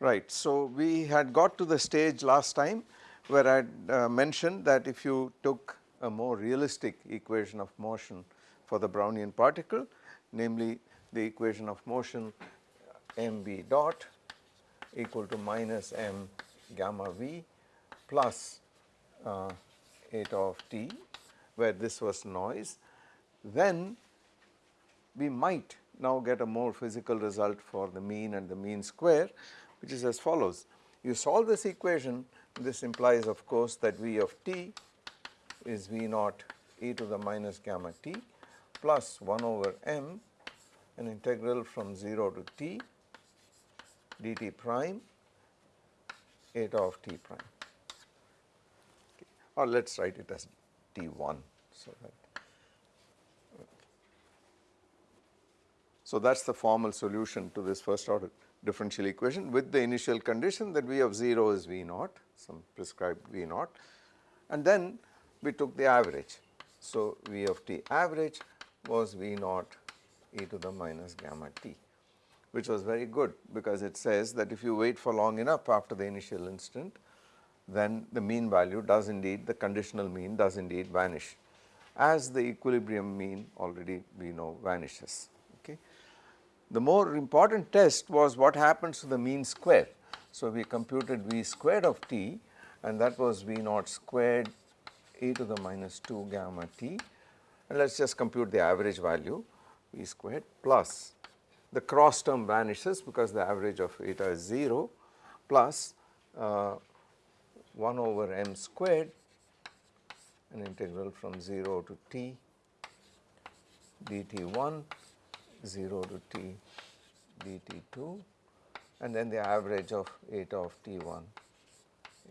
Right. So, we had got to the stage last time where I had uh, mentioned that if you took a more realistic equation of motion for the Brownian particle namely the equation of motion mv dot equal to minus m gamma v plus uh, eta of t where this was noise then we might now get a more physical result for the mean and the mean square which is as follows. You solve this equation. This implies of course that V of t is V naught e to the minus gamma t plus 1 over m an integral from 0 to t dt prime eta of t prime. Okay. or let us write it as t1 so that So, that is the formal solution to this first order differential equation with the initial condition that V of 0 is V naught some prescribed V naught and then we took the average. So, V of t average was V naught e to the minus gamma t which was very good because it says that if you wait for long enough after the initial instant then the mean value does indeed the conditional mean does indeed vanish as the equilibrium mean already we know vanishes. The more important test was what happens to the mean square. So, we computed V squared of t and that was V naught squared e to the minus 2 gamma t and let us just compute the average value V squared plus the cross term vanishes because the average of eta is 0 plus uh, 1 over m squared an integral from 0 to t dt 1 0 to t dt2 and then the average of eta of t1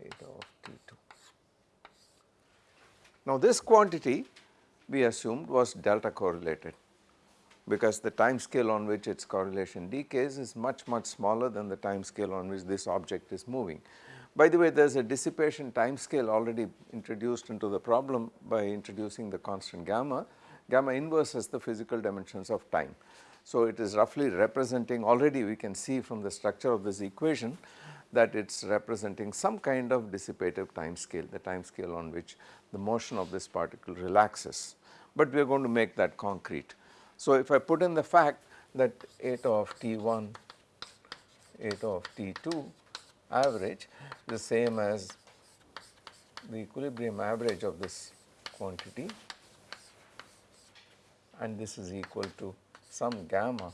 eta of t2. Now this quantity we assumed was delta correlated because the time scale on which its correlation decays is much much smaller than the time scale on which this object is moving. By the way there is a dissipation time scale already introduced into the problem by introducing the constant gamma gamma inverse has the physical dimensions of time. So, it is roughly representing already we can see from the structure of this equation that it is representing some kind of dissipative time scale, the time scale on which the motion of this particle relaxes, but we are going to make that concrete. So, if I put in the fact that eta of T1, eta of T2 average the same as the equilibrium average of this quantity and this is equal to some gamma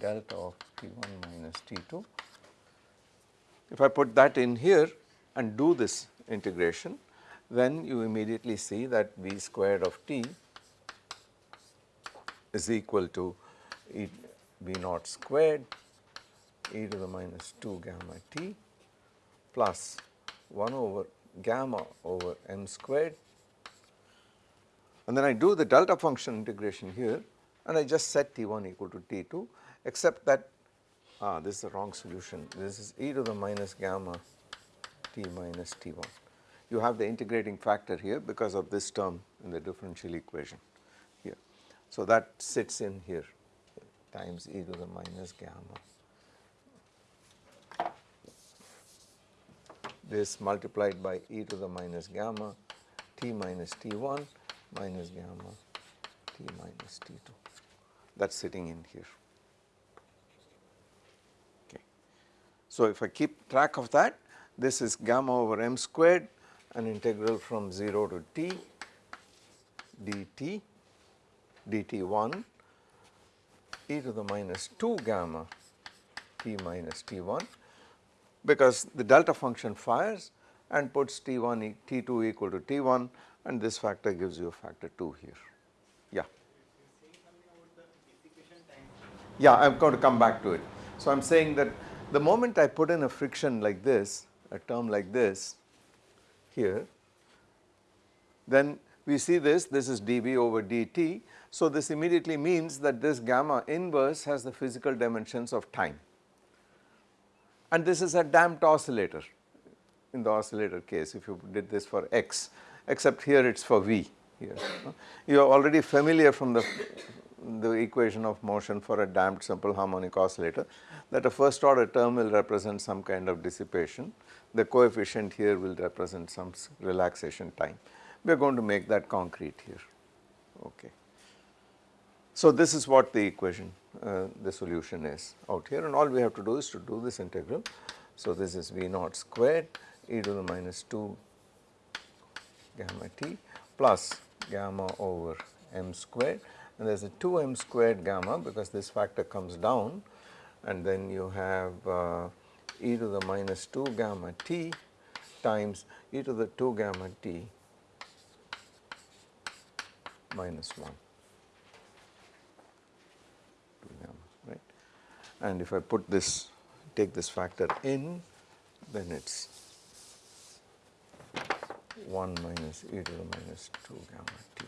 delta of T1 minus T2. If I put that in here and do this integration then you immediately see that V squared of t is equal to e V naught squared e to the minus 2 gamma t plus 1 over gamma over m squared and then I do the delta function integration here and I just set T1 equal to T2 except that ah, this is the wrong solution this is e to the minus gamma t minus T1. You have the integrating factor here because of this term in the differential equation here. So, that sits in here times e to the minus gamma this multiplied by e to the minus gamma t minus T1 minus gamma t minus T2 that is sitting in here. Okay. So, if I keep track of that this is gamma over m squared an integral from 0 to t dt dt1 e to the minus 2 gamma t minus t1 because the delta function fires and puts t1 t2 equal to t1 and this factor gives you a factor 2 here. Yeah, Yeah, I am going to come back to it. So, I am saying that the moment I put in a friction like this, a term like this here, then we see this, this is dV over dt. So, this immediately means that this gamma inverse has the physical dimensions of time and this is a damped oscillator in the oscillator case if you did this for x except here it is for V here. You are already familiar from the the equation of motion for a damped simple harmonic oscillator that a first order term will represent some kind of dissipation. The coefficient here will represent some relaxation time. We are going to make that concrete here. Okay. So, this is what the equation, uh, the solution is out here and all we have to do is to do this integral. So, this is V naught squared e to the minus 2 gamma t plus gamma over m squared. And there is a 2 m squared gamma because this factor comes down. And then you have uh, e to the minus 2 gamma t times e to the 2 gamma t minus 1 gamma right? And if I put this take this factor in then it is 1 minus e to the minus 2 gamma t.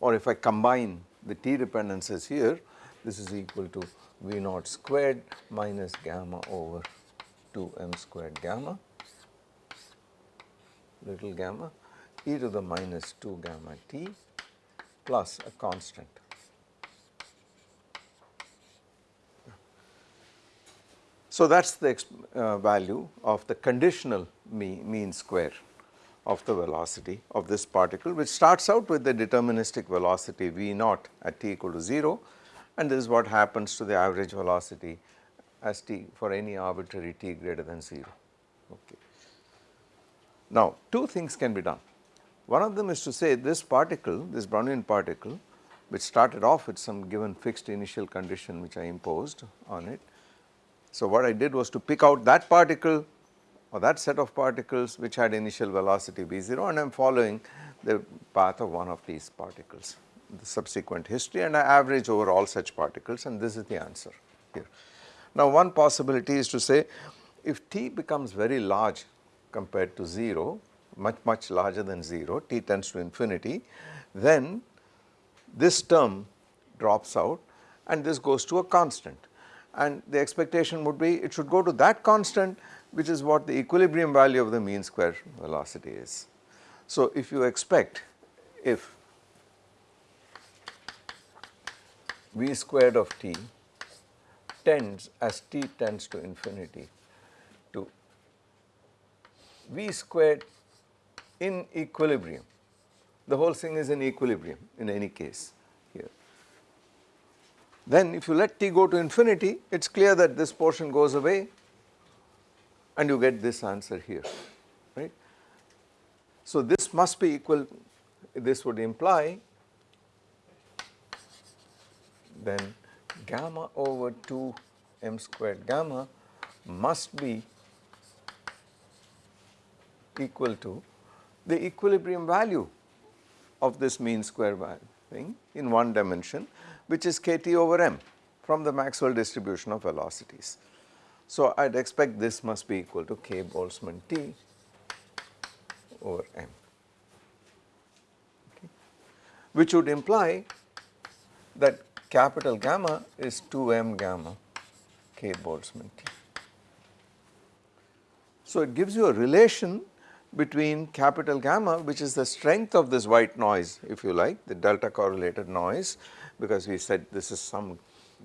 Or if I combine the t dependencies here, this is equal to V naught squared minus gamma over 2 m squared gamma, little gamma e to the minus 2 gamma t plus a constant. So, that is the uh, value of the conditional mean, mean square of the velocity of this particle which starts out with the deterministic velocity v naught at t equal to 0 and this is what happens to the average velocity as t for any arbitrary t greater than 0. Okay. Now, two things can be done. One of them is to say this particle, this Brownian particle which started off with some given fixed initial condition which I imposed on it. So, what I did was to pick out that particle or that set of particles which had initial velocity v0 and I am following the path of one of these particles, the subsequent history and I average over all such particles and this is the answer here. Now one possibility is to say if t becomes very large compared to 0, much much larger than 0, t tends to infinity, then this term drops out and this goes to a constant and the expectation would be it should go to that constant which is what the equilibrium value of the mean square velocity is. So, if you expect if v squared of t tends as t tends to infinity to v squared in equilibrium, the whole thing is in equilibrium in any case here. Then if you let t go to infinity, it is clear that this portion goes away and you get this answer here, right. So, this must be equal, this would imply then gamma over 2 m squared gamma must be equal to the equilibrium value of this mean square thing in one dimension which is kT over m from the Maxwell distribution of velocities. So, I would expect this must be equal to k Boltzmann T over m, okay, which would imply that capital gamma is 2 m gamma k Boltzmann T. So, it gives you a relation between capital gamma which is the strength of this white noise if you like the delta correlated noise because we said this is some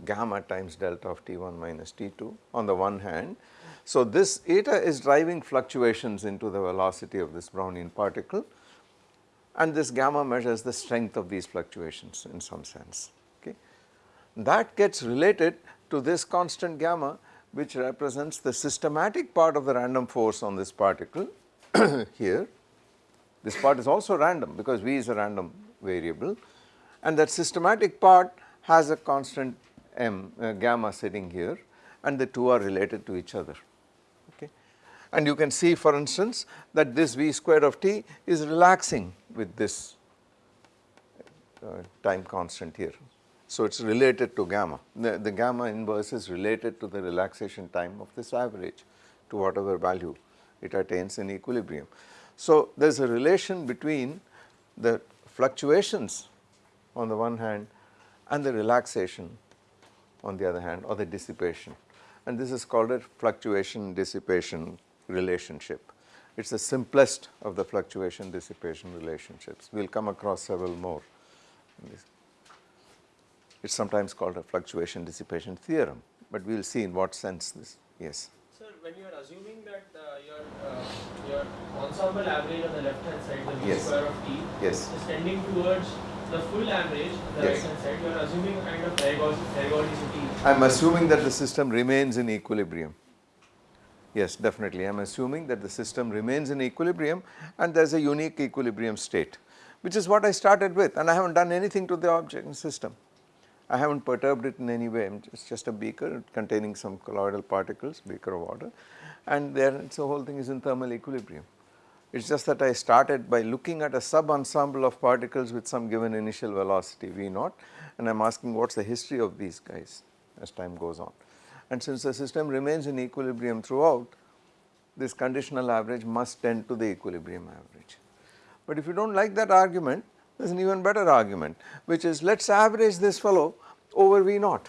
gamma times delta of T1 minus T2 on the one hand. So, this eta is driving fluctuations into the velocity of this Brownian particle and this gamma measures the strength of these fluctuations in some sense. Okay. That gets related to this constant gamma which represents the systematic part of the random force on this particle here. This part is also random because V is a random variable and that systematic part has a constant m uh, gamma sitting here and the two are related to each other okay. And you can see for instance that this v square of t is relaxing with this uh, time constant here. So, it is related to gamma, the, the gamma inverse is related to the relaxation time of this average to whatever value it attains in equilibrium. So, there is a relation between the fluctuations on the one hand and the relaxation on the other hand or the dissipation and this is called a fluctuation dissipation relationship. It is the simplest of the fluctuation dissipation relationships. We will come across several more. It is sometimes called a fluctuation dissipation theorem, but we will see in what sense this, yes. Sir, when you are assuming that uh, your, uh, your ensemble average on the left hand side, the v Yes. square of t, Yes. is tending towards the full average the Yes. right hand side, you are assuming a kind of periodicity. I am assuming that the system remains in equilibrium. Yes, definitely. I am assuming that the system remains in equilibrium and there is a unique equilibrium state, which is what I started with and I have not done anything to the object and system. I have not perturbed it in any way, it is just a beaker containing some colloidal particles, beaker of water and there so whole thing is in thermal equilibrium. It is just that I started by looking at a sub ensemble of particles with some given initial velocity V naught and I am asking what is the history of these guys as time goes on. And since the system remains in equilibrium throughout, this conditional average must tend to the equilibrium average. But if you do not like that argument, there is an even better argument which is let us average this fellow over V naught.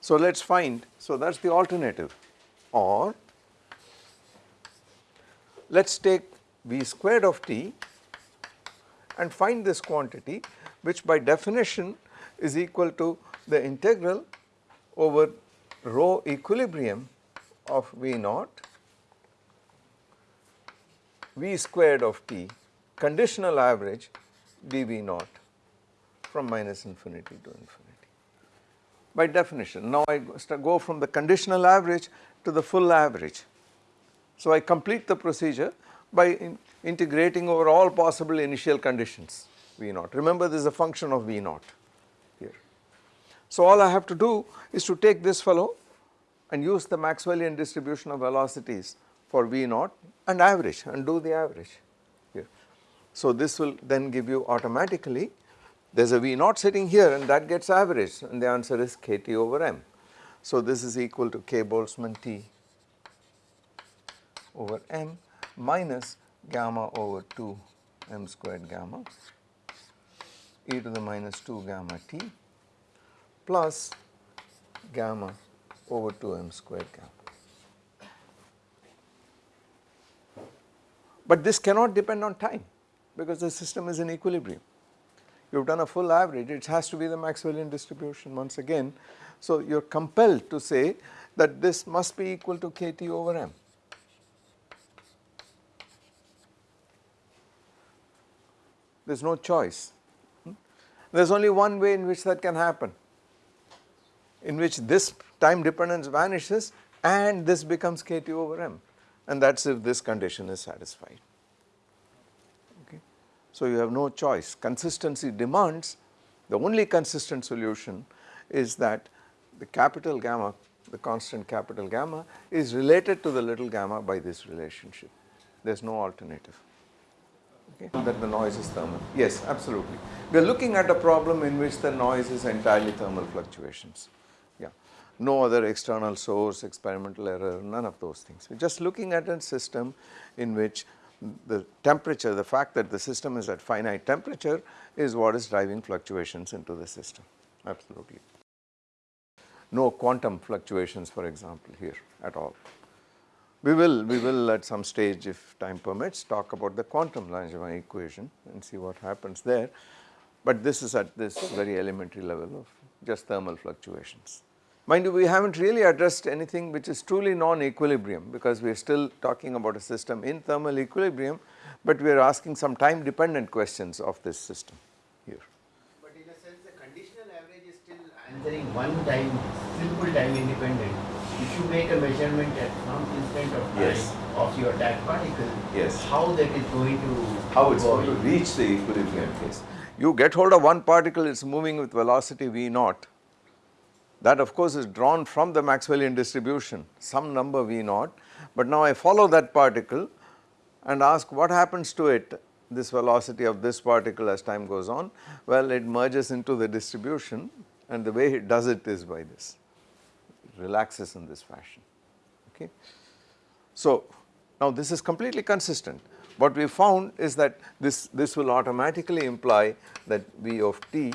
So let us find, so that is the alternative or let us take V squared of t and find this quantity which by definition is equal to the integral over rho equilibrium of V naught V squared of t conditional average dV naught from minus infinity to infinity. By definition, now I go- go from the conditional average to the full average. So I complete the procedure by in integrating over all possible initial conditions V naught. Remember this is a function of V naught here. So all I have to do is to take this fellow and use the Maxwellian distribution of velocities for V naught and average and do the average here. So this will then give you automatically there is a V naught sitting here and that gets averaged and the answer is kT over m. So this is equal to k Boltzmann T over m minus gamma over 2 m squared gamma e to the minus 2 gamma t plus gamma over 2 m squared gamma. But this cannot depend on time because the system is in equilibrium. You have done a full average, it has to be the Maxwellian distribution once again. So you are compelled to say that this must be equal to kT over m. There is no choice. Hmm? There is only one way in which that can happen, in which this time dependence vanishes and this becomes kT over m and that is if this condition is satisfied. Okay. So you have no choice, consistency demands the only consistent solution is that the capital gamma, the constant capital gamma is related to the little gamma by this relationship, there is no alternative okay, that the noise is thermal. Yes, absolutely. We are looking at a problem in which the noise is entirely thermal fluctuations. Yeah, no other external source, experimental error, none of those things. We are just looking at a system in which the temperature, the fact that the system is at finite temperature is what is driving fluctuations into the system, absolutely. No quantum fluctuations for example here at all. We will, we will at some stage if time permits talk about the quantum Langevin equation and see what happens there, but this is at this very elementary level of just thermal fluctuations. Mind you we have not really addressed anything which is truly non-equilibrium because we are still talking about a system in thermal equilibrium, but we are asking some time dependent questions of this system here. But in a sense, the conditional average is still answering one time, simple time independent. If you make a measurement at some instant of time Yes. of your that particle, Yes. how that is going to how it is going to reach the equilibrium case. You get hold of one particle, it is moving with velocity v naught. That of course is drawn from the Maxwellian distribution, some number v naught, but now I follow that particle and ask what happens to it, this velocity of this particle as time goes on. Well, it merges into the distribution and the way it does it is by this, relaxes in this fashion, okay. So now this is completely consistent. What we found is that this, this will automatically imply that V of t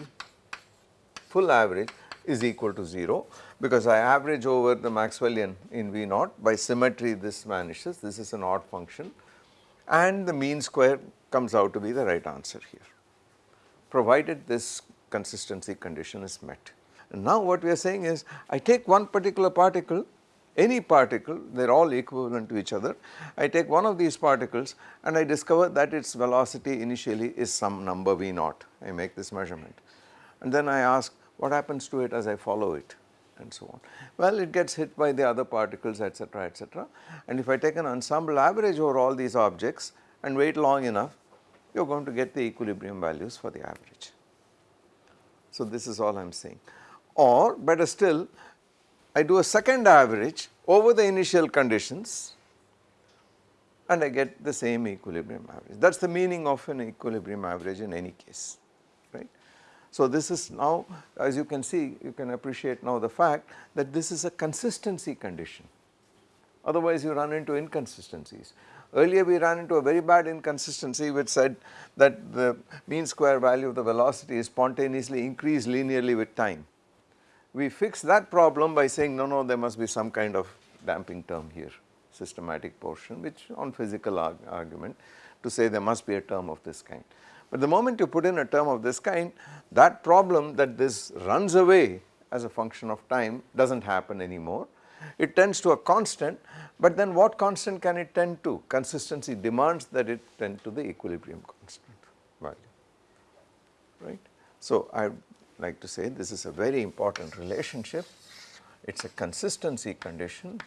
full average is equal to 0 because I average over the Maxwellian in V naught by symmetry this vanishes, this is an odd function and the mean square comes out to be the right answer here provided this consistency condition is met. And now what we are saying is I take one particular particle any particle they are all equivalent to each other. I take one of these particles and I discover that its velocity initially is some number v naught I make this measurement and then I ask what happens to it as I follow it and so on. Well it gets hit by the other particles etc etc and if I take an ensemble average over all these objects and wait long enough you are going to get the equilibrium values for the average. So this is all I am saying or better still I do a second average over the initial conditions and I get the same equilibrium average. That is the meaning of an equilibrium average in any case, right. So this is now as you can see you can appreciate now the fact that this is a consistency condition otherwise you run into inconsistencies. Earlier we ran into a very bad inconsistency which said that the mean square value of the velocity is spontaneously increased linearly with time we fix that problem by saying no no there must be some kind of damping term here systematic portion which on physical arg argument to say there must be a term of this kind. But the moment you put in a term of this kind that problem that this runs away as a function of time does not happen anymore. It tends to a constant but then what constant can it tend to? Consistency demands that it tend to the equilibrium constant value right. So I like to say this is a very important relationship. It is a consistency condition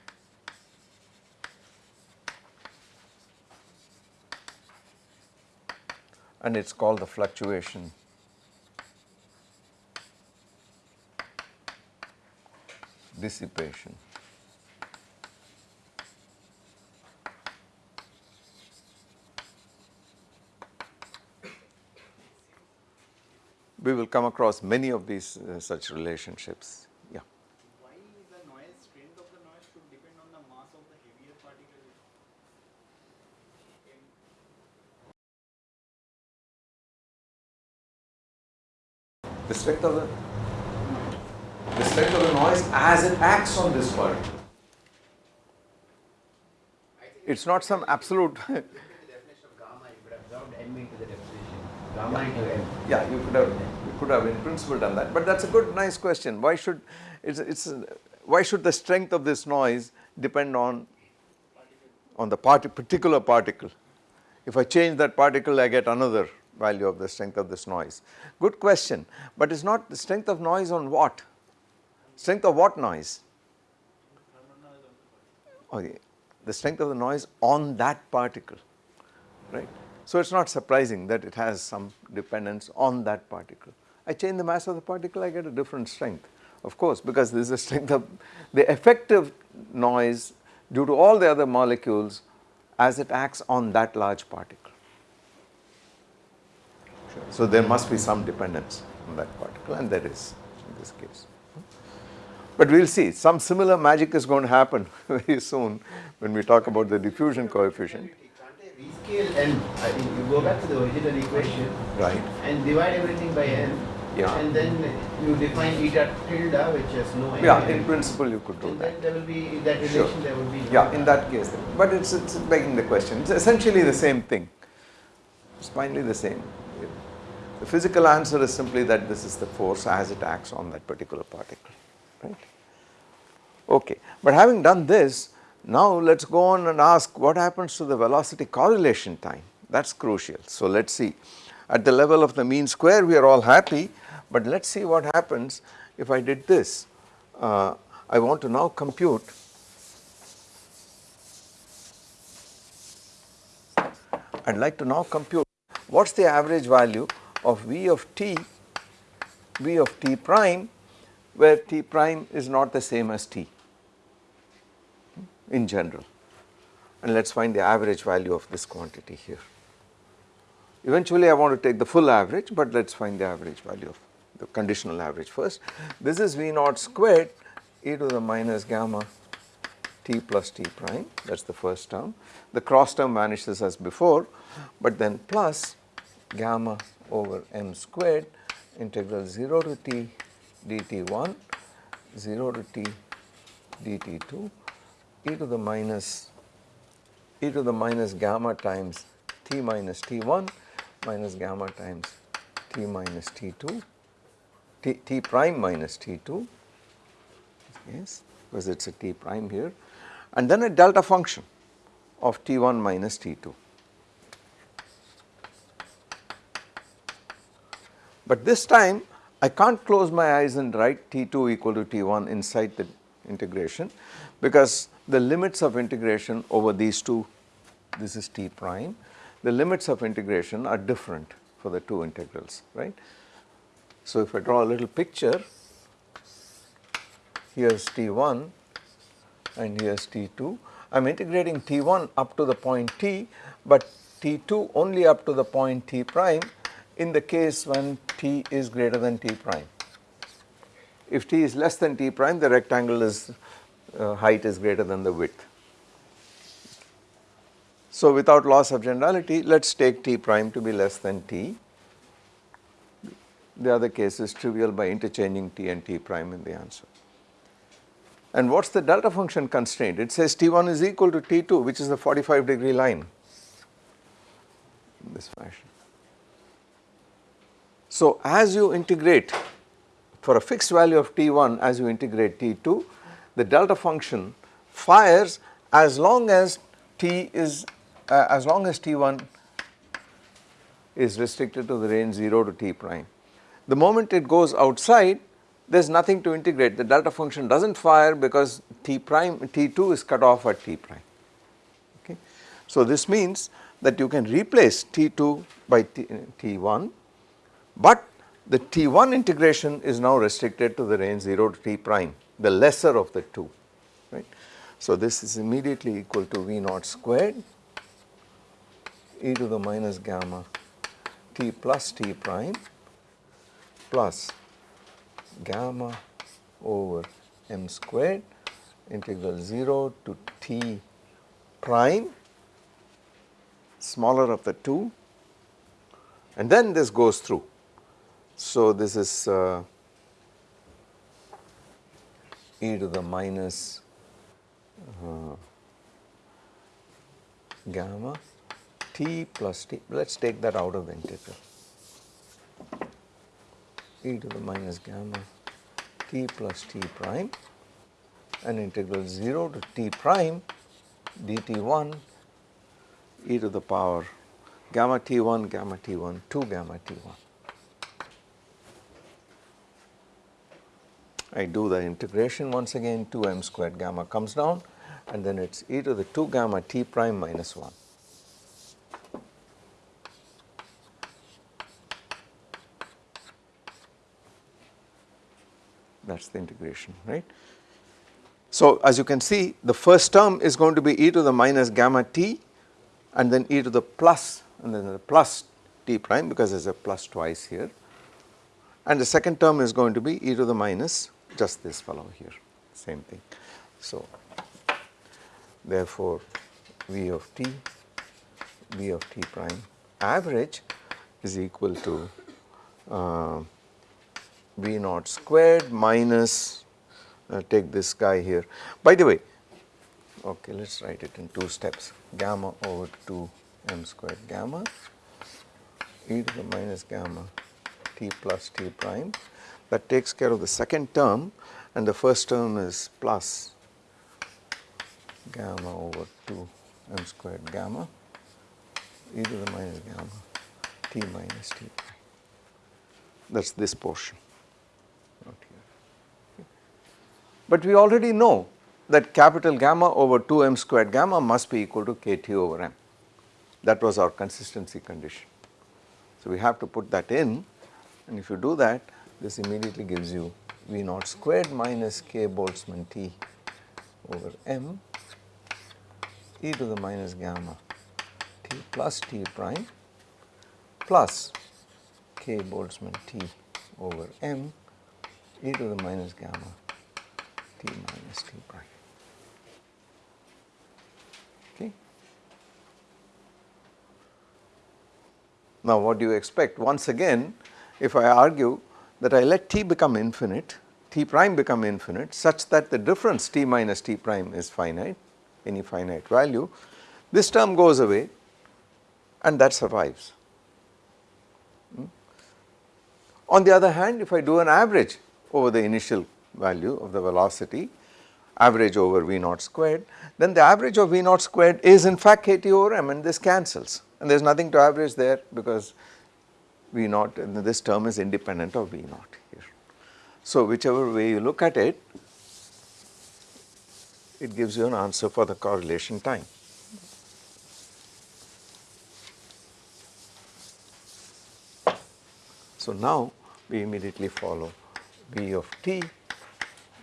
and it is called the fluctuation dissipation. We will come across many of these uh, such relationships. Yeah. Why the noise strength of the noise should depend on the mass of the heavier particle? The strength of the the strength of the noise as it acts on this particle. It's not some absolute Yeah, you could have you could have in principle done that, but that's a good nice question. Why should it's it's why should the strength of this noise depend on on the part particular particle? If I change that particle, I get another value of the strength of this noise. Good question, but it's not the strength of noise on what? Strength of what noise? Okay, the strength of the noise on that particle, right? So it is not surprising that it has some dependence on that particle. I change the mass of the particle, I get a different strength. Of course, because this is the strength of the effective noise due to all the other molecules as it acts on that large particle. So there must be some dependence on that particle and there is in this case. But we will see some similar magic is going to happen very soon when we talk about the diffusion coefficient rescale n, I think you go back to the original equation right. and divide everything by n. Yeah. And then you define eta tilde which has no n. yeah in principle you could do and that. then there will be that relation Sure. there will be no yeah in that case. But it's it's begging the question. It's essentially the same thing. It's finally the same. The physical answer is simply that this is the force as it acts on that particular particle. Right? Okay. But having done this now let us go on and ask what happens to the velocity correlation time that is crucial. So let us see at the level of the mean square we are all happy but let us see what happens if I did this. Uh, I want to now compute I would like to now compute what is the average value of V of t, V of t prime where t prime is not the same as t in general and let us find the average value of this quantity here. Eventually I want to take the full average but let us find the average value of the conditional average first. This is V naught squared e to the minus gamma t plus t prime that is the first term. The cross term vanishes as before but then plus gamma over m squared integral 0 to t dt1 0 to t dt2 e to the minus e to the minus gamma times t minus t1 minus gamma times t minus t2 t, t prime minus t2 yes because it is a t prime here and then a delta function of t1 minus t2. But this time I can't close my eyes and write t2 equal to t1 inside the integration because the limits of integration over these two this is t prime the limits of integration are different for the two integrals right. So, if I draw a little picture here is t1 and here is t2 I am integrating t1 up to the point t but t2 only up to the point t prime in the case when t is greater than t prime. If t is less than t prime the rectangle is uh, height is greater than the width. So, without loss of generality let us take t prime to be less than t. The other case is trivial by interchanging t and t prime in the answer. And what is the delta function constraint? It says t1 is equal to t2 which is the 45 degree line in this fashion. So, as you integrate for a fixed value of t1 as you integrate t2 the delta function fires as long as t is uh, as long as t1 is restricted to the range 0 to t prime. The moment it goes outside there is nothing to integrate the delta function does not fire because t prime t2 is cut off at t prime okay. So this means that you can replace t2 by t, t1 but the T1 integration is now restricted to the range 0 to T prime, the lesser of the two, right. So, this is immediately equal to V naught squared e to the minus gamma T plus T prime plus gamma over m squared integral 0 to T prime smaller of the two and then this goes through so, this is uh, e to the minus uh, gamma t plus t, let us take that out of the integral e to the minus gamma t plus t prime and integral 0 to t prime dt1 e to the power gamma t1 gamma t1 2 gamma t1. I do the integration once again 2 m squared gamma comes down and then it is e to the 2 gamma t prime minus 1. That is the integration right. So as you can see the first term is going to be e to the minus gamma t and then e to the plus and then the plus t prime because there is a plus twice here and the second term is going to be e to the minus just this fellow here same thing. So, therefore, V of t V of t prime average is equal to uh, V naught squared minus uh, take this guy here. By the way, okay, let us write it in two steps gamma over 2 m squared gamma e to the minus gamma t plus t prime that takes care of the second term and the first term is plus gamma over 2 m squared gamma e to the minus gamma t minus t that is this portion not here. But we already know that capital gamma over 2 m squared gamma must be equal to kt over m that was our consistency condition. So, we have to put that in and if you do that this immediately gives you V naught squared minus k Boltzmann T over m e to the minus gamma T plus T prime plus k Boltzmann T over m e to the minus gamma T minus T prime. Okay. Now what do you expect? Once again if I argue that I let t become infinite, t prime become infinite such that the difference t minus t prime is finite, any finite value, this term goes away and that survives. Hmm? On the other hand, if I do an average over the initial value of the velocity, average over V naught squared, then the average of V naught squared is in fact kT over m and this cancels and there is nothing to average there because V naught and this term is independent of V naught here. So, whichever way you look at it, it gives you an answer for the correlation time. So, now we immediately follow V of t,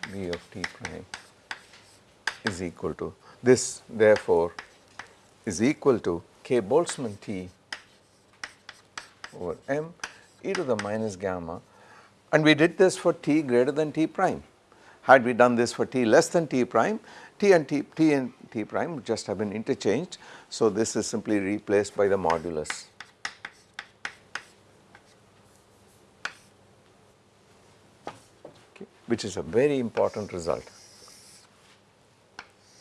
V of t prime is equal to this therefore is equal to k Boltzmann t over m e to the minus gamma and we did this for t greater than t prime. Had we done this for t less than t prime, t and t, t and t prime would just have been interchanged. So, this is simply replaced by the modulus which is a very important result.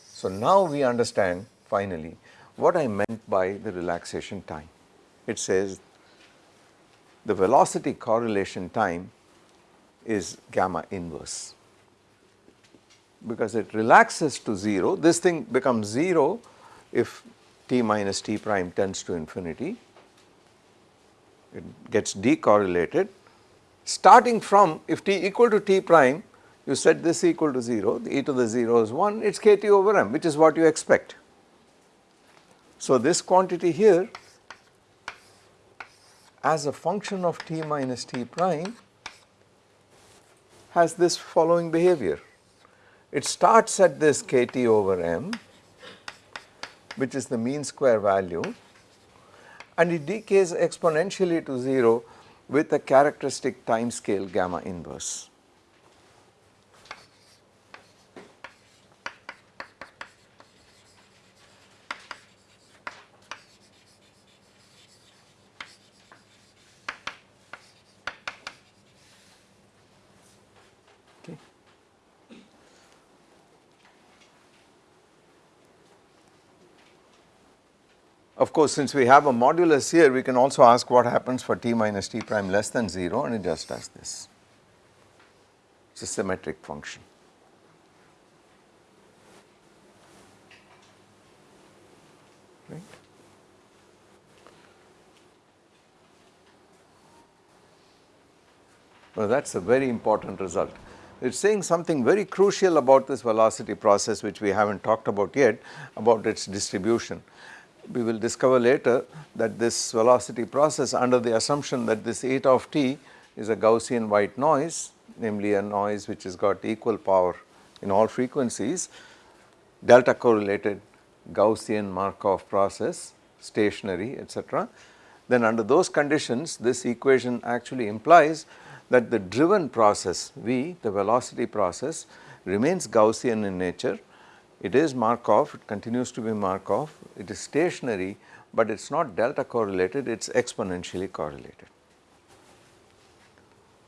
So, now we understand finally what I meant by the relaxation time. It says the velocity correlation time is gamma inverse because it relaxes to 0. This thing becomes 0 if t minus t prime tends to infinity. It gets decorrelated. Starting from if t equal to t prime, you set this equal to 0, the e to the 0 is 1, it is kt over m which is what you expect. So, this quantity here as a function of t minus t prime has this following behavior. It starts at this kt over m which is the mean square value and it decays exponentially to 0 with a characteristic time scale gamma inverse. Of course, since we have a modulus here, we can also ask what happens for t minus t prime less than 0 and it just does this. It is a symmetric function. Right. Well, that is a very important result. It is saying something very crucial about this velocity process which we have not talked about yet about its distribution we will discover later that this velocity process under the assumption that this eta of t is a Gaussian white noise namely a noise which has got equal power in all frequencies delta correlated Gaussian Markov process stationary etc. Then under those conditions this equation actually implies that the driven process V the velocity process remains Gaussian in nature it is Markov, it continues to be Markov, it is stationary, but it is not delta correlated, it is exponentially correlated.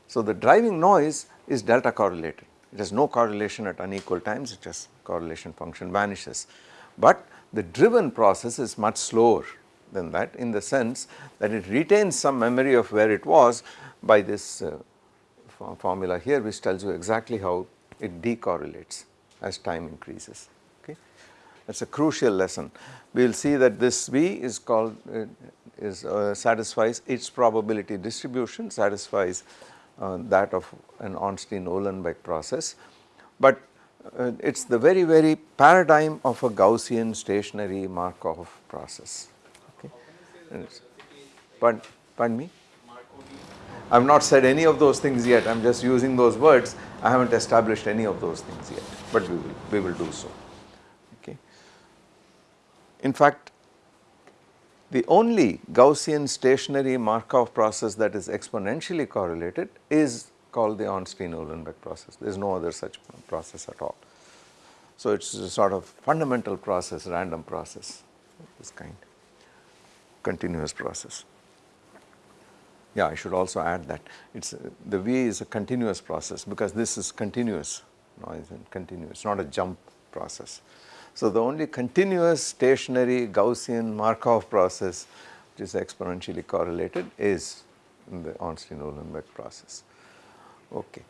So, the driving noise is delta correlated, it has no correlation at unequal times, it just correlation function vanishes. But the driven process is much slower than that in the sense that it retains some memory of where it was by this uh, formula here which tells you exactly how it decorrelates as time increases that is a crucial lesson. We will see that this V is called uh, is uh, satisfies its probability distribution satisfies uh, that of an Ornstein-Uhlenbeck process, but uh, it is the very very paradigm of a Gaussian stationary Markov process. Okay. Pardon, pardon me? I have not said any of those things yet, I am just using those words, I have not established any of those things yet, but we will, we will do so. In fact, the only Gaussian stationary Markov process that is exponentially correlated is called the Ornstein-Uhlenbeck process. There is no other such process at all. So, it is a sort of fundamental process, random process this kind, continuous process. Yeah, I should also add that it's the V is a continuous process because this is continuous noise and continuous, not a jump process. So, the only continuous stationary Gaussian Markov process which is exponentially correlated is the Ornstein-Uhlenbeck process. Okay.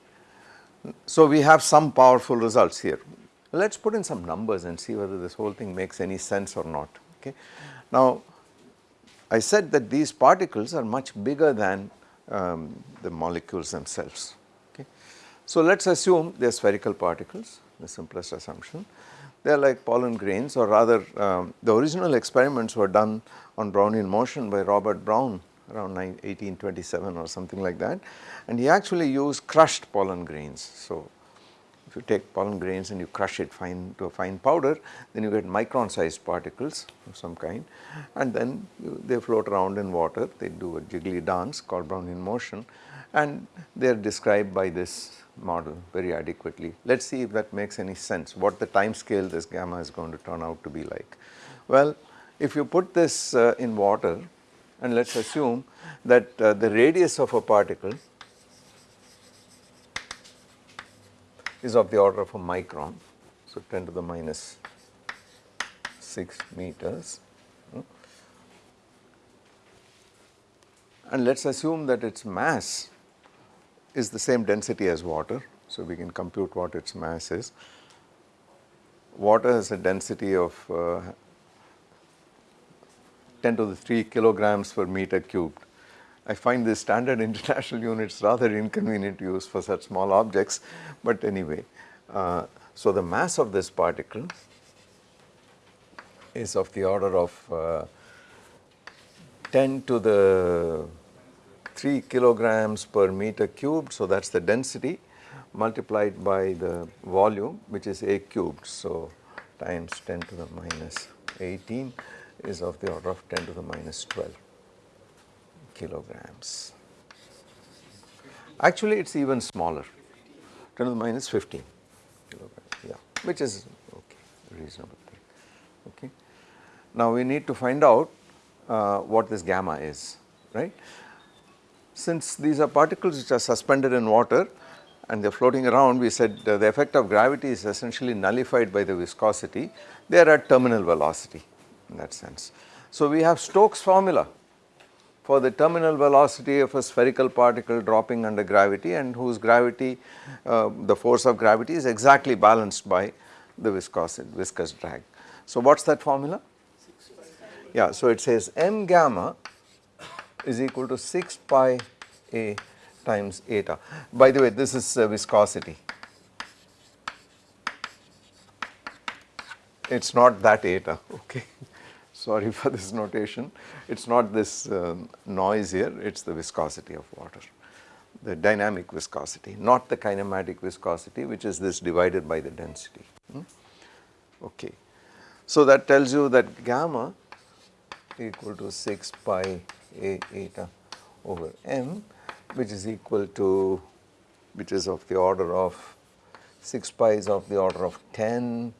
So, we have some powerful results here. Let us put in some numbers and see whether this whole thing makes any sense or not. Okay. Now, I said that these particles are much bigger than um, the molecules themselves. Okay. So, let us assume they are spherical particles, the simplest assumption. They are like pollen grains or rather um, the original experiments were done on Brownian motion by Robert Brown around 1827 or something like that. And he actually used crushed pollen grains. So, if you take pollen grains and you crush it fine to a fine powder then you get micron sized particles of some kind. And then you, they float around in water. They do a jiggly dance called Brownian motion. And they are described by this model very adequately. Let us see if that makes any sense what the time scale this gamma is going to turn out to be like. Well if you put this uh, in water and let us assume that uh, the radius of a particle is of the order of a micron. So, 10 to the minus 6 meters hmm. and let us assume that its mass is the same density as water. So, we can compute what its mass is. Water has a density of uh, 10 to the 3 kilograms per meter cubed. I find the standard international units rather inconvenient to use for such small objects, but anyway. Uh, so, the mass of this particle is of the order of uh, 10 to the 3 kilograms per meter cubed. So, that is the density multiplied by the volume which is A cubed. So, times 10 to the minus 18 is of the order of 10 to the minus 12 kilograms. Actually, it is even smaller 10 to the minus 15 kilograms, yeah, which is okay, reasonable thing. Okay. Now, we need to find out uh, what this gamma is, right. Since these are particles which are suspended in water and they are floating around, we said the effect of gravity is essentially nullified by the viscosity, they are at terminal velocity in that sense. So, we have Stokes formula for the terminal velocity of a spherical particle dropping under gravity and whose gravity, uh, the force of gravity is exactly balanced by the viscosity, viscous drag. So, what is that formula? Yeah, so it says m gamma is equal to 6 pi a times eta. By the way, this is uh, viscosity. It is not that eta, okay sorry for this notation, it is not this um, noise here, it is the viscosity of water, the dynamic viscosity, not the kinematic viscosity which is this divided by the density. Hmm? Okay. So, that tells you that gamma equal to 6 pi a eta over m which is equal to which is of the order of 6 pi is of the order of 10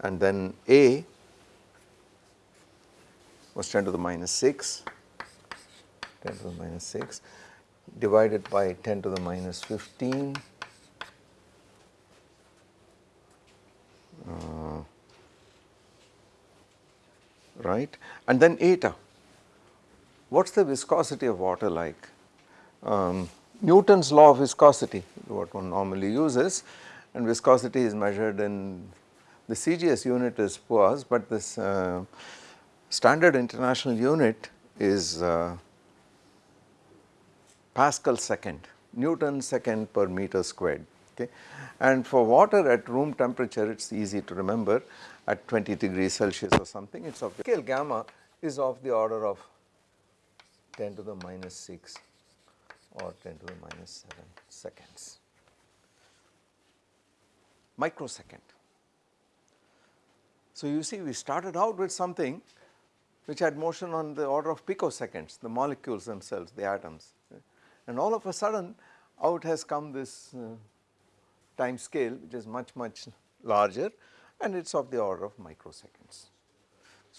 and then a was 10 to the minus 6, 10 to the minus 6 divided by 10 to the minus 15 uh, right and then eta. What is the viscosity of water like? Um, Newton's law of viscosity what one normally uses and viscosity is measured in the CGS unit is poise, but this uh, standard international unit is uh, Pascal second, Newton second per meter squared. Okay. And for water at room temperature it is easy to remember at 20 degrees Celsius or something it is of the scale gamma is of the order of 10 to the minus 6 or 10 to the minus 7 seconds. Microsecond. So, you see we started out with something which had motion on the order of picoseconds, the molecules themselves, the atoms. And all of a sudden out has come this uh, time scale which is much much larger and it is of the order of microseconds.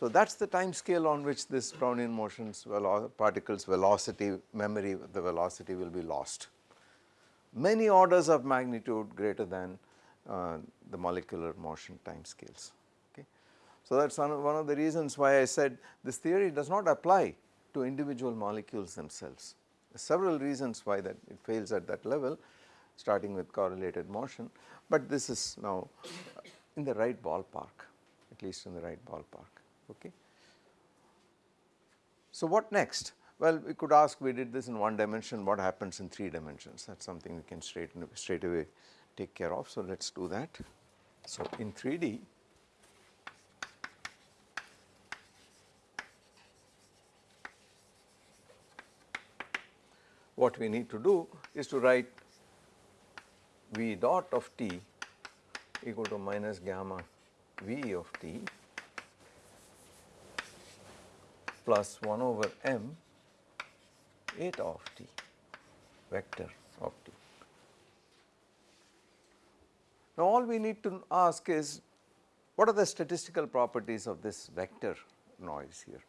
So, that is the time scale on which this Brownian motions velo particles velocity memory the velocity will be lost. Many orders of magnitude greater than uh, the molecular motion time scales. So, that is one of the reasons why I said this theory does not apply to individual molecules themselves. several reasons why that it fails at that level starting with correlated motion, but this is now in the right ballpark at least in the right ballpark. Okay. So, what next? Well, we could ask we did this in one dimension what happens in 3 dimensions that is something we can straight, straight away take care of. So, let us do that. So, in 3D what we need to do is to write V dot of t equal to minus gamma V of t plus 1 over m eta of t vector of t. Now, all we need to ask is what are the statistical properties of this vector noise here?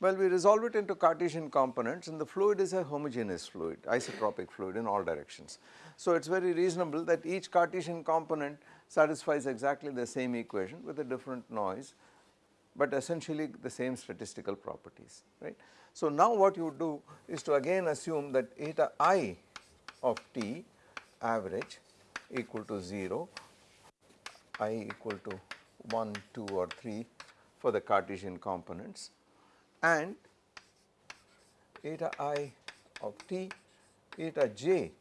Well, we resolve it into Cartesian components and the fluid is a homogeneous fluid, isotropic fluid in all directions. So, it is very reasonable that each Cartesian component satisfies exactly the same equation with a different noise, but essentially the same statistical properties, right. So, now what you do is to again assume that eta i of t average equal to 0, i equal to 1, 2 or 3 for the Cartesian components and eta i of t eta j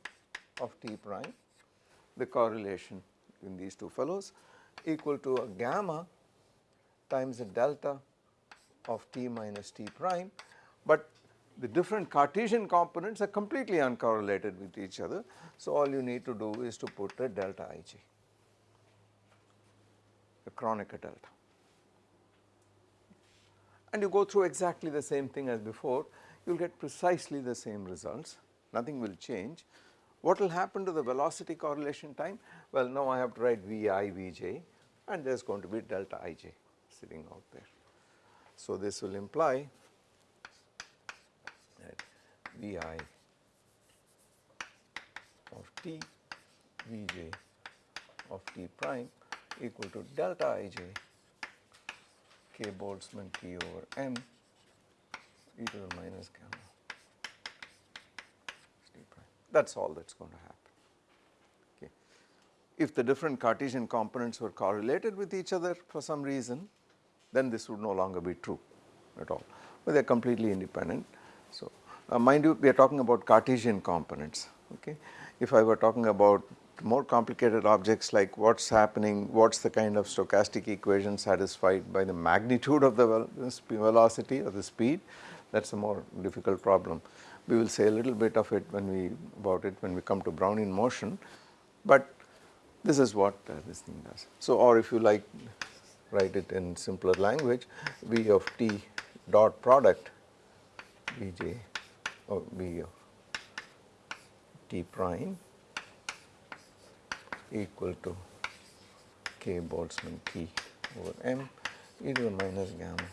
of t prime the correlation in these two fellows equal to a gamma times the delta of t minus t prime, but the different Cartesian components are completely uncorrelated with each other. So, all you need to do is to put a delta ij, a Kronecker delta and you go through exactly the same thing as before, you will get precisely the same results, nothing will change. What will happen to the velocity correlation time? Well, now I have to write Vi, Vj and there is going to be delta ij sitting out there. So, this will imply that Vi of t, Vj of t prime equal to delta ij k Boltzmann T over m e to the minus gamma t prime. That is all that is going to happen. Okay. If the different Cartesian components were correlated with each other for some reason, then this would no longer be true at all, but they are completely independent. So, uh, mind you we are talking about Cartesian components. Okay. If I were talking about more complicated objects like what is happening, what is the kind of stochastic equation satisfied by the magnitude of the velocity or the speed that is a more difficult problem. We will say a little bit of it when we about it when we come to Brownian motion, but this is what uh, this thing does. So, or if you like write it in simpler language V of t dot product Vj or oh, V of t prime equal to k Boltzmann T over m e to the minus gamma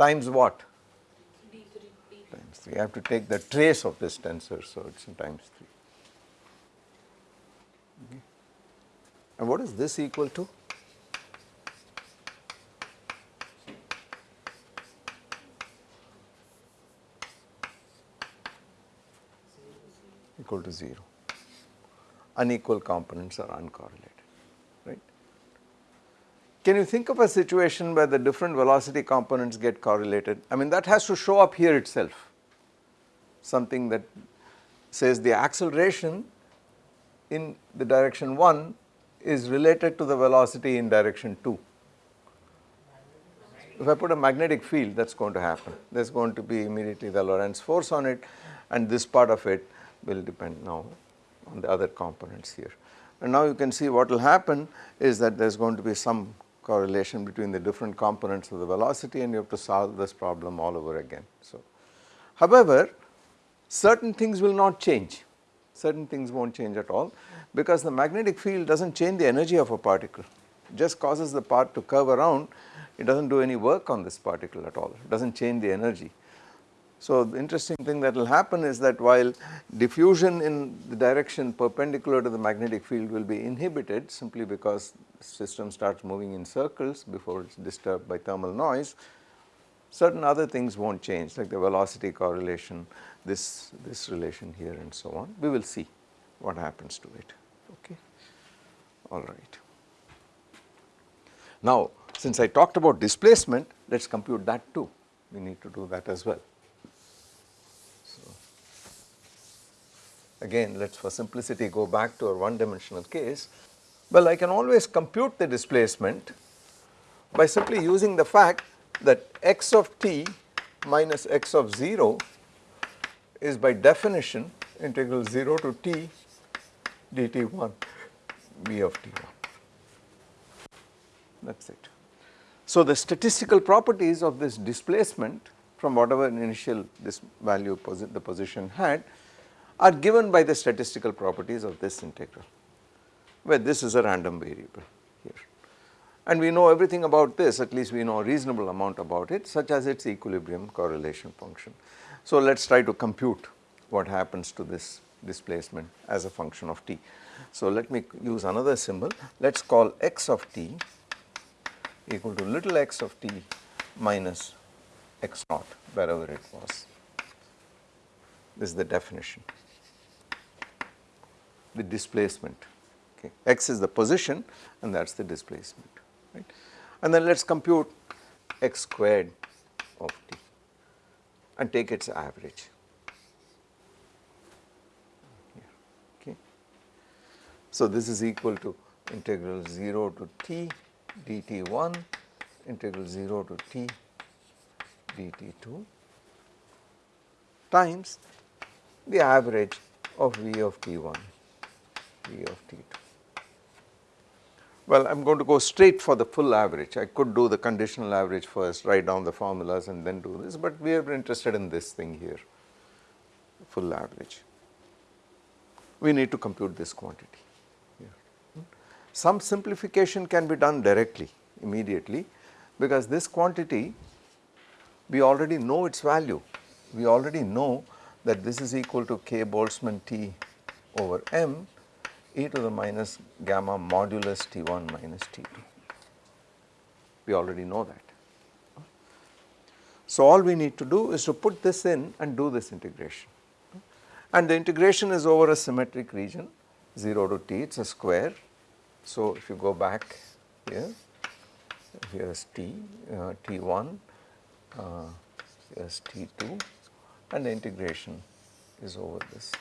times what? Times 3. I have to take the trace of this tensor, so it is times 3. And what is this equal to? equal to 0. Unequal components are uncorrelated, right. Can you think of a situation where the different velocity components get correlated? I mean that has to show up here itself, something that says the acceleration in the direction 1 is related to the velocity in direction 2. If I put a magnetic field that is going to happen, there is going to be immediately the Lorentz force on it and this part of it will depend now on the other components here. And now you can see what will happen is that there is going to be some correlation between the different components of the velocity and you have to solve this problem all over again. So, however, certain things will not change, certain things not change at all. Because the magnetic field does not change the energy of a particle, just causes the part to curve around, it does not do any work on this particle at all, it does not change the energy. So, the interesting thing that will happen is that while diffusion in the direction perpendicular to the magnetic field will be inhibited simply because the system starts moving in circles before it is disturbed by thermal noise, certain other things will not change like the velocity correlation, this, this relation here and so on. We will see what happens to it, okay. All right. Now, since I talked about displacement, let us compute that too. We need to do that as well. So, again let us for simplicity go back to our one dimensional case. Well, I can always compute the displacement by simply using the fact that x of t minus x of 0 is by definition integral 0 to t dt1 v of t1 that is it. So, the statistical properties of this displacement from whatever initial this value posi the position had are given by the statistical properties of this integral where this is a random variable. And we know everything about this at least we know a reasonable amount about it such as its equilibrium correlation function. So, let us try to compute what happens to this displacement as a function of t. So, let me use another symbol let us call x of t equal to little x of t minus x naught wherever it was. This is the definition. The displacement, okay. x is the position and that is the displacement, right. And then let us compute x squared of t and take its average. Okay. So, this is equal to integral 0 to t dt1 integral 0 to t dt2 times the average of v of t1 v of t2. Well, I am going to go straight for the full average. I could do the conditional average first, write down the formulas and then do this, but we are interested in this thing here, full average. We need to compute this quantity. Here. Some simplification can be done directly immediately because this quantity we already know its value. We already know that this is equal to k Boltzmann T over m e to the minus gamma modulus T1 minus T2. We already know that. So, all we need to do is to put this in and do this integration and the integration is over a symmetric region 0 to t it is a square so, if you go back here, here is T, uh, T1, uh, here is T2 and the integration is over this,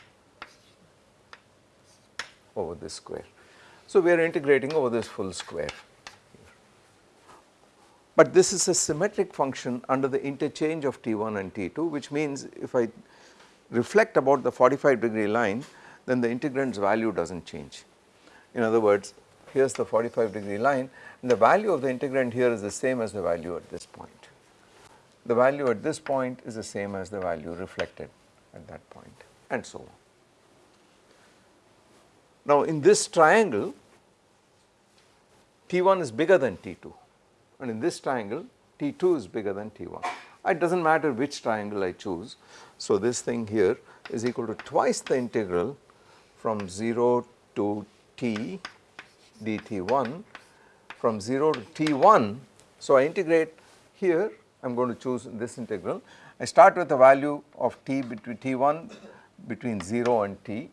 over this square. So, we are integrating over this full square. But this is a symmetric function under the interchange of T1 and T2 which means if I reflect about the 45 degree line then the integrand's value does not change. In other words here is the 45 degree line and the value of the integrand here is the same as the value at this point. The value at this point is the same as the value reflected at that point and so on. Now in this triangle T1 is bigger than T2 and in this triangle T2 is bigger than T1. It does not matter which triangle I choose. So this thing here is equal to twice the integral from 0 to T dt1 from 0 to t1. So, I integrate here I am going to choose this integral. I start with a value of t between t1 between 0 and t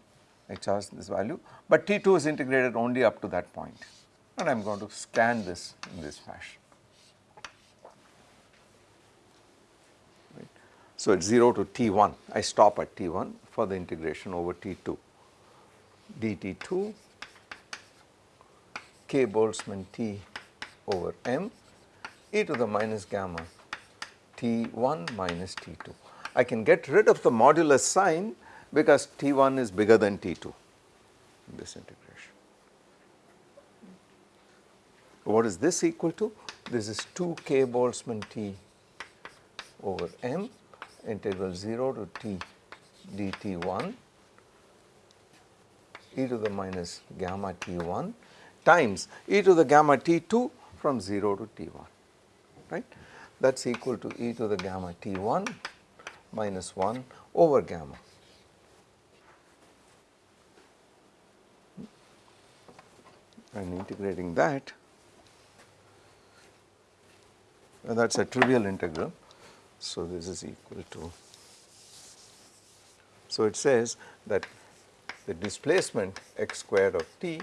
I charge this value, but t2 is integrated only up to that point and I am going to scan this in this fashion. Right. So, at 0 to t1 I stop at t1 for the integration over t2 dt2 k Boltzmann T over m e to the minus gamma T1 minus T2. I can get rid of the modulus sign because T1 is bigger than T2 in this integration. What is this equal to? This is 2 k Boltzmann T over m integral 0 to t dt1 e to the minus gamma t1 times e to the gamma t2 from 0 to t1 right that is equal to e to the gamma t1 minus 1 over gamma. And integrating that and that is a trivial integral. So, this is equal to, so it says that the displacement x squared of t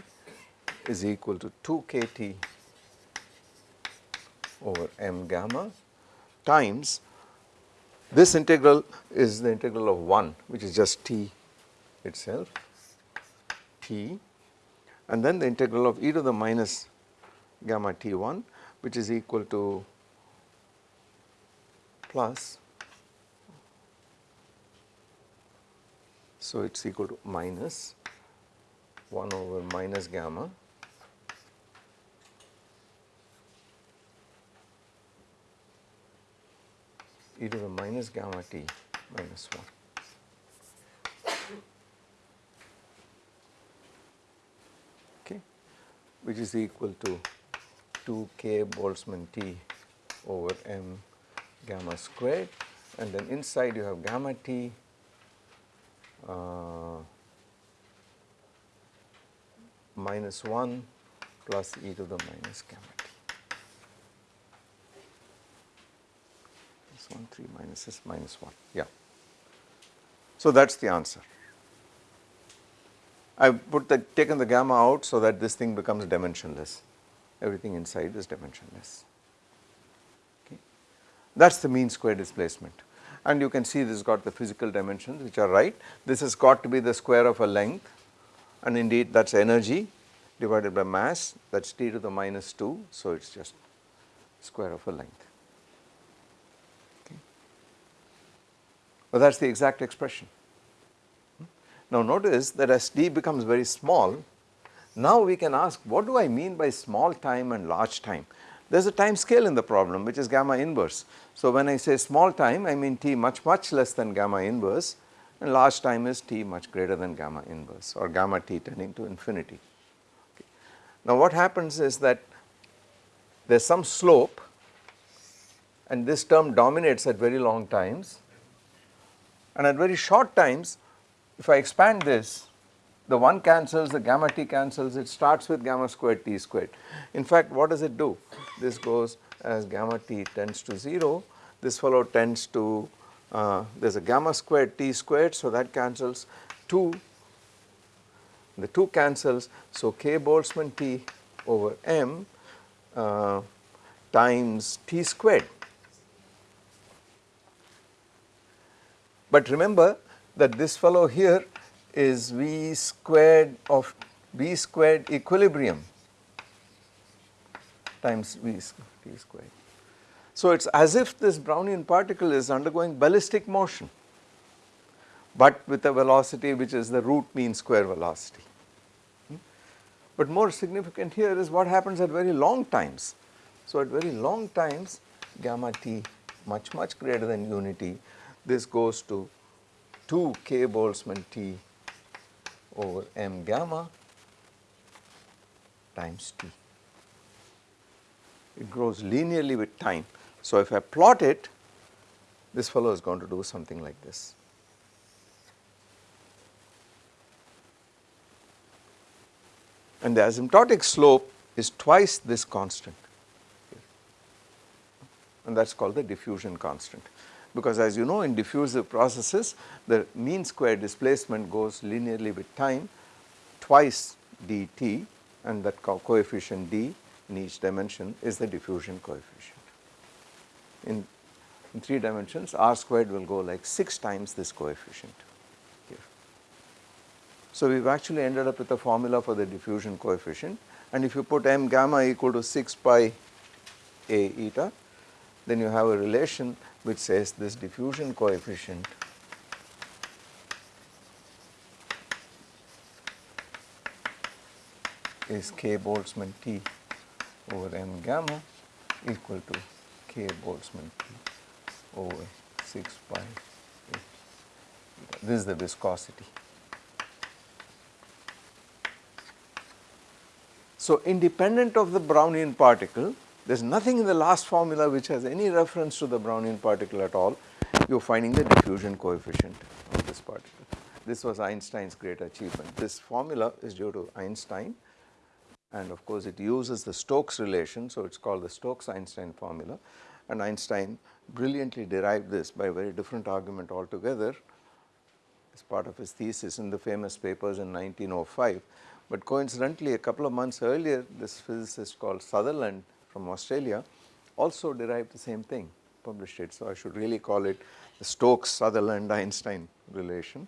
is equal to 2 k t over m gamma times this integral is the integral of 1 which is just t itself t and then the integral of e to the minus gamma t1 which is equal to plus so it is equal to minus 1 over minus gamma e to the minus gamma t minus 1. Which is equal to 2 k Boltzmann t over m gamma squared and then inside you have gamma t uh, minus 1 plus e to the minus gamma t. This 1 3 minus s minus 1 yeah. So that is the answer. I have put the taken the gamma out so that this thing becomes dimensionless everything inside is dimensionless. Okay. That is the mean square displacement and you can see this got the physical dimensions which are right. This has got to be the square of a length and indeed that is energy divided by mass that is t to the minus 2. So, it is just square of a length. Okay. Well, that is the exact expression. Now, notice that as d becomes very small now we can ask what do I mean by small time and large time? There is a time scale in the problem which is gamma inverse. So when I say small time I mean t much much less than gamma inverse and large time is t much greater than gamma inverse or gamma t tending to infinity. Okay. Now what happens is that there is some slope and this term dominates at very long times and at very short times if I expand this the 1 cancels, the gamma t cancels, it starts with gamma squared t squared. In fact, what does it do? This goes as gamma t tends to 0, this fellow tends to, uh, there is a gamma squared t squared, so that cancels 2, the 2 cancels, so k Boltzmann t over m uh, times t squared. But remember that this fellow here is V squared of V squared equilibrium times V squared. So, it is as if this Brownian particle is undergoing ballistic motion, but with a velocity which is the root mean square velocity. Hmm? But more significant here is what happens at very long times. So, at very long times gamma t much much greater than unity this goes to 2 k Boltzmann t over m gamma times t. It grows linearly with time. So, if I plot it this fellow is going to do something like this. And the asymptotic slope is twice this constant and that is called the diffusion constant because as you know in diffusive processes the mean square displacement goes linearly with time twice dt and that co coefficient d in each dimension is the diffusion coefficient. In, in 3 dimensions r squared will go like 6 times this coefficient here. So, we have actually ended up with a formula for the diffusion coefficient and if you put m gamma equal to 6 pi a eta then you have a relation which says this diffusion coefficient is k Boltzmann T over m gamma equal to k Boltzmann T over 6 pi This is the viscosity. So, independent of the Brownian particle, there is nothing in the last formula which has any reference to the Brownian particle at all, you are finding the diffusion coefficient of this particle. This was Einstein's great achievement. This formula is due to Einstein and of course it uses the Stokes relation, so it is called the Stokes-Einstein formula and Einstein brilliantly derived this by a very different argument altogether as part of his thesis in the famous papers in 1905. But coincidentally a couple of months earlier this physicist called Sutherland from Australia also derived the same thing published it. So, I should really call it the Stokes Sutherland Einstein relation,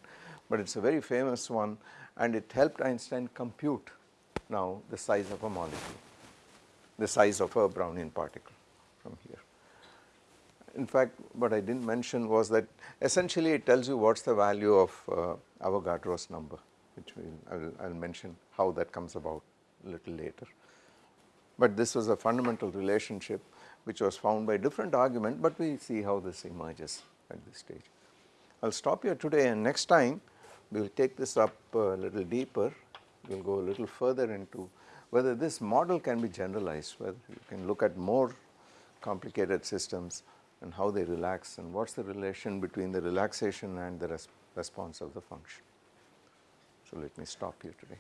but it is a very famous one and it helped Einstein compute now the size of a molecule, the size of a Brownian particle from here. In fact, what I did not mention was that essentially it tells you what is the value of uh, Avogadro's number, which will I will mention how that comes about a little later. But this was a fundamental relationship which was found by different argument, but we see how this emerges at this stage. I will stop here today and next time we will take this up a little deeper, we will go a little further into whether this model can be generalized, whether you can look at more complicated systems and how they relax and what is the relation between the relaxation and the res response of the function. So, let me stop here today.